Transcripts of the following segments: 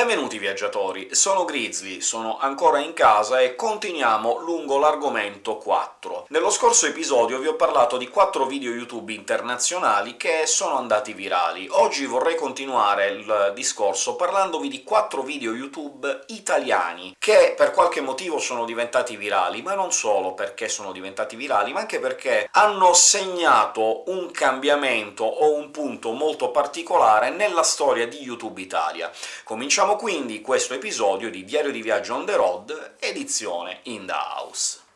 Benvenuti viaggiatori, sono Grizzly, sono ancora in casa e continuiamo lungo l'argomento 4. Nello scorso episodio vi ho parlato di 4 video YouTube internazionali che sono andati virali. Oggi vorrei continuare il discorso parlandovi di 4 video YouTube italiani, che per qualche motivo sono diventati virali, ma non solo perché sono diventati virali, ma anche perché hanno segnato un cambiamento o un punto molto particolare nella storia di YouTube Italia. Cominciamo Cominciamo quindi questo episodio di Diario di Viaggio on the road, edizione in the house.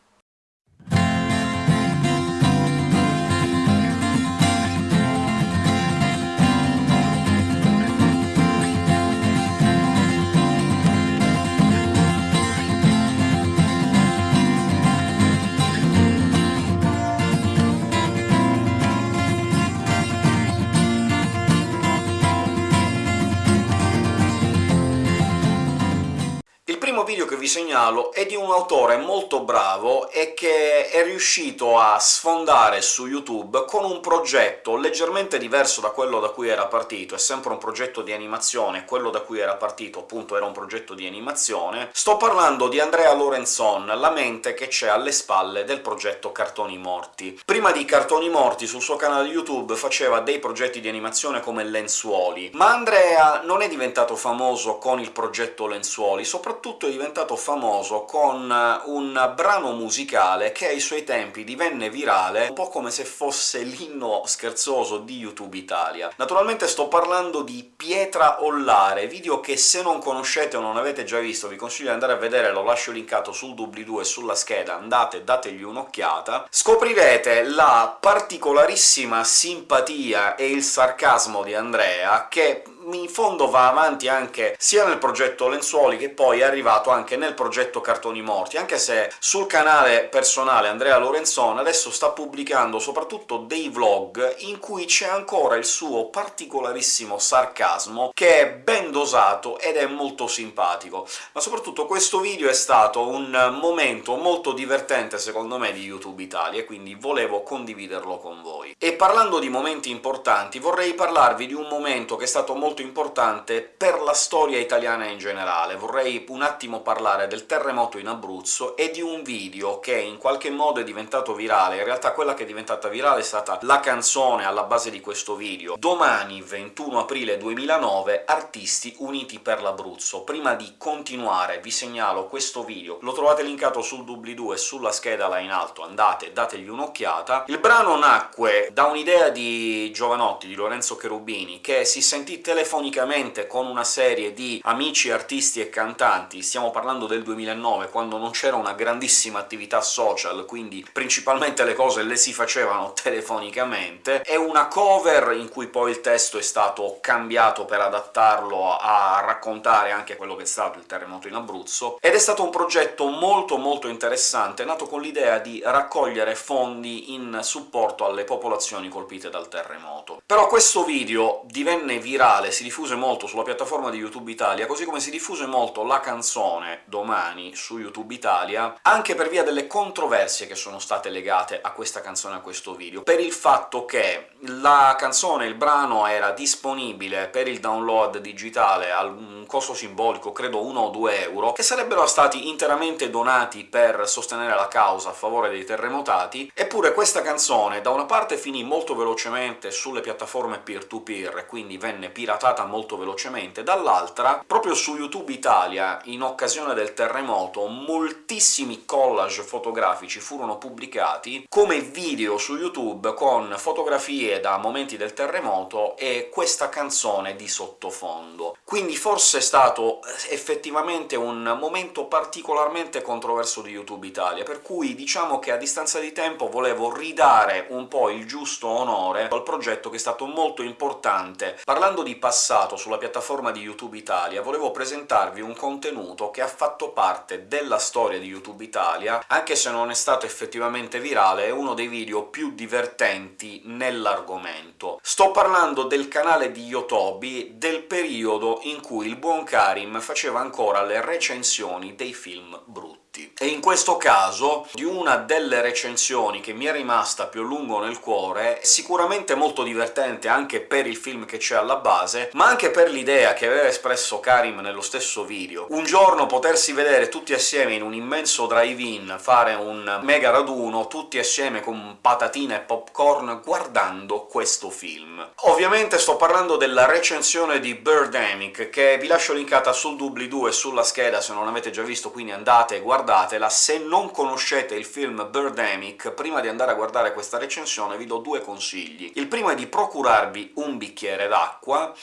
Segnalo è di un autore molto bravo e che è riuscito a sfondare su YouTube con un progetto leggermente diverso da quello da cui era partito, è sempre un progetto di animazione, quello da cui era partito appunto era un progetto di animazione. Sto parlando di Andrea Lorenzon, la mente che c'è alle spalle del progetto Cartoni Morti. Prima di Cartoni Morti sul suo canale YouTube faceva dei progetti di animazione come Lenzuoli, ma Andrea non è diventato famoso con il progetto Lenzuoli, soprattutto è diventato famoso con un brano musicale che ai suoi tempi divenne virale, un po' come se fosse l'inno scherzoso di YouTube Italia. Naturalmente sto parlando di Pietra Ollare, video che se non conoscete o non avete già visto vi consiglio di andare a vedere, lo lascio linkato sul doobly-doo e sulla scheda, andate dategli un'occhiata. Scoprirete la particolarissima simpatia e il sarcasmo di Andrea, che in fondo va avanti anche sia nel progetto Lenzuoli che poi è arrivato anche nel progetto Cartoni Morti, anche se sul canale personale Andrea Lorenzon adesso sta pubblicando soprattutto dei vlog in cui c'è ancora il suo particolarissimo sarcasmo, che è ben dosato ed è molto simpatico. Ma soprattutto questo video è stato un momento molto divertente, secondo me, di YouTube Italia, quindi volevo condividerlo con voi. E parlando di momenti importanti, vorrei parlarvi di un momento che è stato molto molto importante per la storia italiana in generale. Vorrei un attimo parlare del terremoto in Abruzzo e di un video che in qualche modo è diventato virale. In realtà quella che è diventata virale è stata la canzone alla base di questo video. Domani, 21 aprile 2009, Artisti Uniti per l'Abruzzo. Prima di continuare vi segnalo questo video, lo trovate linkato sul doobly-doo e sulla scheda là in alto, andate, dategli un'occhiata. Il brano nacque da un'idea di Giovanotti, di Lorenzo Cherubini, che si sentì telefonato telefonicamente con una serie di amici artisti e cantanti, stiamo parlando del 2009, quando non c'era una grandissima attività social, quindi principalmente le cose le si facevano telefonicamente, e una cover in cui poi il testo è stato cambiato per adattarlo a raccontare anche quello che è stato il terremoto in Abruzzo, ed è stato un progetto molto molto interessante, nato con l'idea di raccogliere fondi in supporto alle popolazioni colpite dal terremoto. Però questo video divenne virale si diffuse molto sulla piattaforma di YouTube Italia, così come si diffuse molto la canzone domani su YouTube Italia, anche per via delle controversie che sono state legate a questa canzone, a questo video, per il fatto che la canzone, il brano, era disponibile per il download digitale a un costo simbolico, credo 1 o 2 euro, che sarebbero stati interamente donati per sostenere la causa a favore dei terremotati, eppure questa canzone da una parte finì molto velocemente sulle piattaforme peer-to-peer, -peer, quindi venne piratata portata molto velocemente, dall'altra, proprio su YouTube Italia, in occasione del terremoto, moltissimi collage fotografici furono pubblicati come video su YouTube con fotografie da momenti del terremoto e questa canzone di sottofondo. Quindi forse è stato eh, effettivamente un momento particolarmente controverso di YouTube Italia, per cui diciamo che a distanza di tempo volevo ridare un po' il giusto onore al progetto che è stato molto importante. Parlando di passato, sulla piattaforma di YouTube Italia volevo presentarvi un contenuto che ha fatto parte della storia di YouTube Italia, anche se non è stato effettivamente virale, è uno dei video più divertenti nell'argomento. Sto parlando del canale di Yotobi del periodo in cui il buon Karim faceva ancora le recensioni dei film brutti. E in questo caso di una delle recensioni che mi è rimasta più a lungo nel cuore, sicuramente molto divertente anche per il film che c'è alla base, ma anche per l'idea che aveva espresso Karim nello stesso video. Un giorno potersi vedere tutti assieme in un immenso drive-in, fare un mega raduno, tutti assieme con patatine e popcorn, guardando questo film. Ovviamente sto parlando della recensione di Birdemic, che vi lascio linkata sul doobly-doo e sulla scheda se non l'avete già visto, quindi andate e guardate guardatela, se non conoscete il film Birdemic, prima di andare a guardare questa recensione vi do due consigli. Il primo è di procurarvi un bicchiere d'acqua,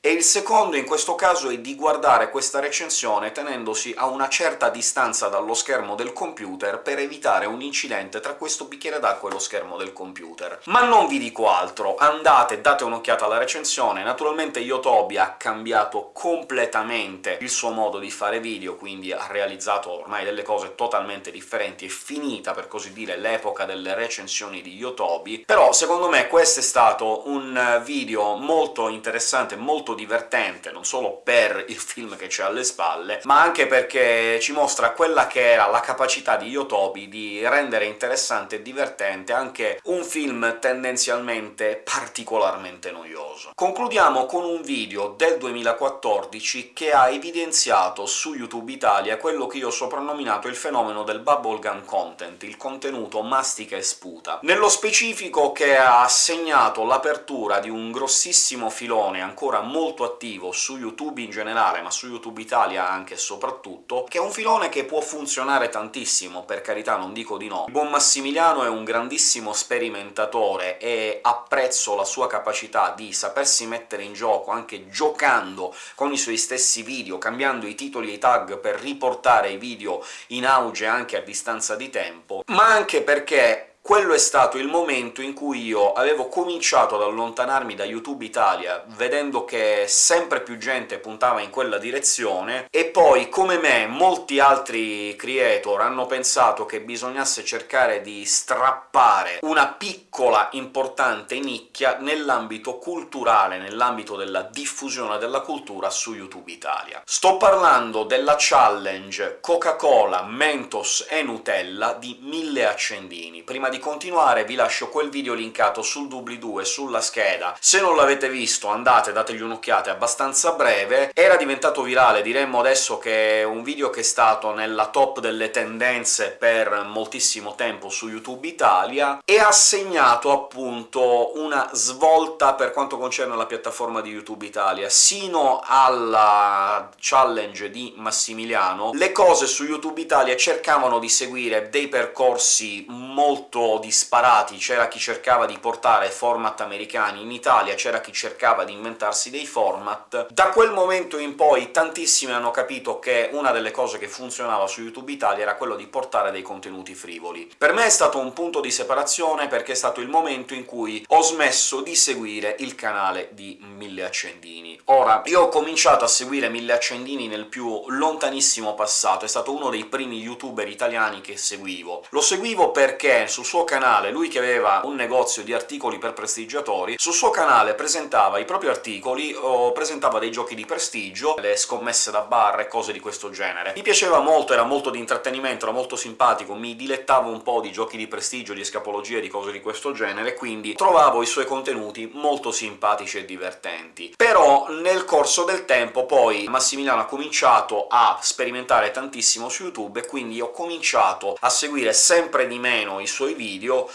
e il secondo in questo caso è di guardare questa recensione tenendosi a una certa distanza dallo schermo del computer per evitare un incidente tra questo bicchiere d'acqua e lo schermo del computer. Ma non vi dico altro, andate, date un'occhiata alla recensione. Naturalmente Yotobi ha cambiato completamente il suo modo di fare video, quindi ha realizzato ormai delle cose totalmente differenti, è finita, per così dire, l'epoca delle recensioni di Yotobi, però secondo me questo è stato un video molto interessante, molto divertente, non solo per il film che c'è alle spalle, ma anche perché ci mostra quella che era la capacità di Yotobi di rendere interessante e divertente anche un film tendenzialmente particolarmente noioso. Concludiamo con un video del 2014 che ha evidenziato su YouTube Italia quello che io ho soprannominato il fenomeno del bubblegum content, il contenuto mastica e sputa. Nello specifico che ha segnato l'apertura di un grossissimo filone ancora molto molto attivo su YouTube in generale, ma su YouTube Italia anche e soprattutto, che è un filone che può funzionare tantissimo, per carità, non dico di no. Il buon Massimiliano è un grandissimo sperimentatore e apprezzo la sua capacità di sapersi mettere in gioco, anche giocando con i suoi stessi video, cambiando i titoli e i tag per riportare i video in auge anche a distanza di tempo, ma anche perché quello è stato il momento in cui io avevo cominciato ad allontanarmi da YouTube Italia, vedendo che sempre più gente puntava in quella direzione, e poi, come me, molti altri creator hanno pensato che bisognasse cercare di strappare una piccola, importante nicchia nell'ambito culturale, nell'ambito della diffusione della cultura su YouTube Italia. Sto parlando della challenge Coca-Cola, Mentos e Nutella di 1000 accendini. Prima di di continuare vi lascio quel video linkato sul doobly-doo e sulla scheda. Se non l'avete visto andate, dategli un'occhiata, è abbastanza breve. Era diventato virale, diremmo adesso che è un video che è stato nella top delle tendenze per moltissimo tempo su YouTube Italia, e ha segnato appunto una svolta per quanto concerne la piattaforma di YouTube Italia. Sino alla challenge di Massimiliano, le cose su YouTube Italia cercavano di seguire dei percorsi molto disparati, c'era chi cercava di portare format americani in Italia, c'era chi cercava di inventarsi dei format. Da quel momento in poi tantissimi hanno capito che una delle cose che funzionava su YouTube Italia era quello di portare dei contenuti frivoli. Per me è stato un punto di separazione, perché è stato il momento in cui ho smesso di seguire il canale di Mille Accendini. Ora, io ho cominciato a seguire Mille Accendini nel più lontanissimo passato, è stato uno dei primi youtuber italiani che seguivo. Lo seguivo perché sul suo canale, lui che aveva un negozio di articoli per prestigiatori, sul suo canale presentava i propri articoli o presentava dei giochi di prestigio, le scommesse da bar e cose di questo genere. Mi piaceva molto, era molto di intrattenimento, era molto simpatico, mi dilettavo un po' di giochi di prestigio, di escapologie, di cose di questo genere, quindi trovavo i suoi contenuti molto simpatici e divertenti. Però nel corso del tempo poi Massimiliano ha cominciato a sperimentare tantissimo su YouTube, e quindi ho cominciato a seguire sempre di meno i suoi video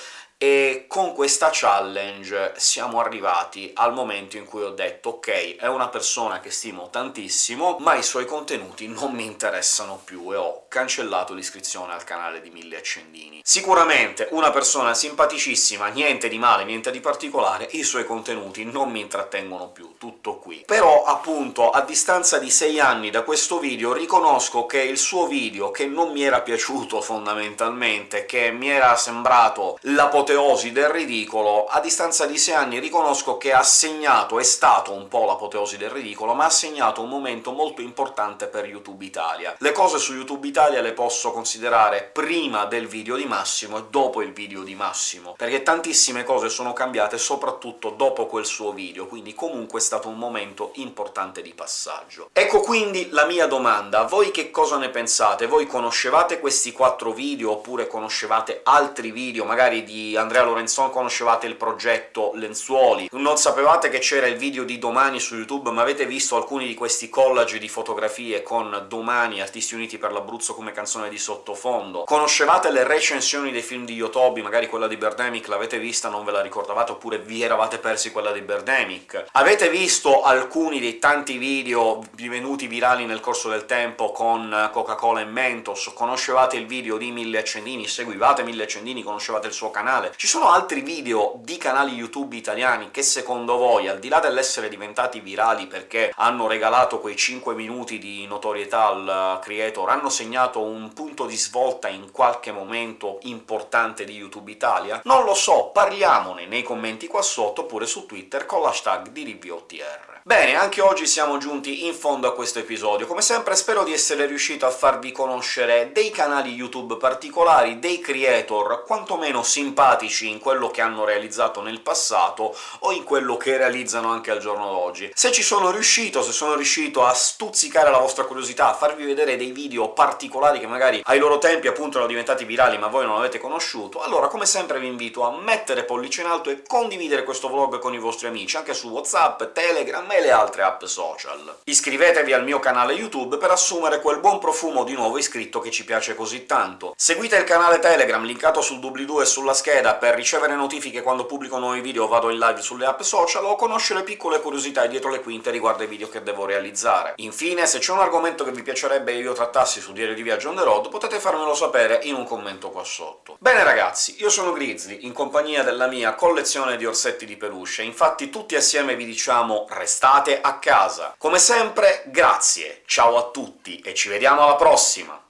e con questa challenge siamo arrivati al momento in cui ho detto «Ok, è una persona che stimo tantissimo, ma i suoi contenuti non mi interessano più», e ho cancellato l'iscrizione al canale di Mille Accendini. Sicuramente una persona simpaticissima, niente di male, niente di particolare, i suoi contenuti non mi intrattengono più, tutto qui. Però, appunto, a distanza di sei anni da questo video riconosco che il suo video, che non mi era piaciuto fondamentalmente, che mi era sembrato l'apoteosi l'apoteosi del ridicolo, a distanza di sei anni riconosco che ha segnato, è stato un po' l'apoteosi del ridicolo, ma ha segnato un momento molto importante per YouTube Italia. Le cose su YouTube Italia le posso considerare prima del video di Massimo e dopo il video di Massimo, perché tantissime cose sono cambiate soprattutto dopo quel suo video, quindi comunque è stato un momento importante di passaggio. Ecco quindi la mia domanda, voi che cosa ne pensate? Voi conoscevate questi quattro video, oppure conoscevate altri video, magari di Andrea Lorenzon conoscevate il progetto Lenzuoli, non sapevate che c'era il video di Domani su YouTube, ma avete visto alcuni di questi collage di fotografie con Domani, Artisti Uniti per l'Abruzzo come canzone di sottofondo, conoscevate le recensioni dei film di Yotobi, magari quella di Birdemic l'avete vista, non ve la ricordavate, oppure vi eravate persi quella di Birdemic, avete visto alcuni dei tanti video divenuti virali nel corso del tempo con Coca-Cola e Mentos, conoscevate il video di Mille Accendini, seguivate Mille Accendini, conoscevate il suo canale. Ci sono altri video di canali YouTube italiani che secondo voi, al di là dell'essere diventati virali perché hanno regalato quei 5 minuti di notorietà al creator, hanno segnato un punto di svolta in qualche momento importante di YouTube Italia? Non lo so, parliamone nei commenti qua sotto, oppure su Twitter con l'hashtag di. Bene, anche oggi siamo giunti in fondo a questo episodio. Come sempre spero di essere riuscito a farvi conoscere dei canali YouTube particolari, dei creator quantomeno simpatici in quello che hanno realizzato nel passato o in quello che realizzano anche al giorno d'oggi. Se ci sono riuscito, se sono riuscito a stuzzicare la vostra curiosità, a farvi vedere dei video particolari che magari ai loro tempi appunto erano diventati virali ma voi non avete conosciuto, allora come sempre vi invito a mettere pollice in alto e condividere questo vlog con i vostri amici, anche su WhatsApp, Telegram e le altre app social. Iscrivetevi al mio canale YouTube per assumere quel buon profumo di nuovo iscritto che ci piace così tanto. Seguite il canale Telegram, linkato sul doobly-doo e sulla scheda, per ricevere notifiche quando pubblico nuovi video o vado in live sulle app social, o conoscere piccole curiosità dietro le quinte riguardo ai video che devo realizzare. Infine, se c'è un argomento che vi piacerebbe io trattassi su Diario di Viaggio on the road, potete farmelo sapere in un commento qua sotto. Bene ragazzi, io sono Grizzly, in compagnia della mia collezione di orsetti di peluche, infatti tutti assieme vi diciamo restate restate a casa. Come sempre, grazie, ciao a tutti e ci vediamo alla prossima!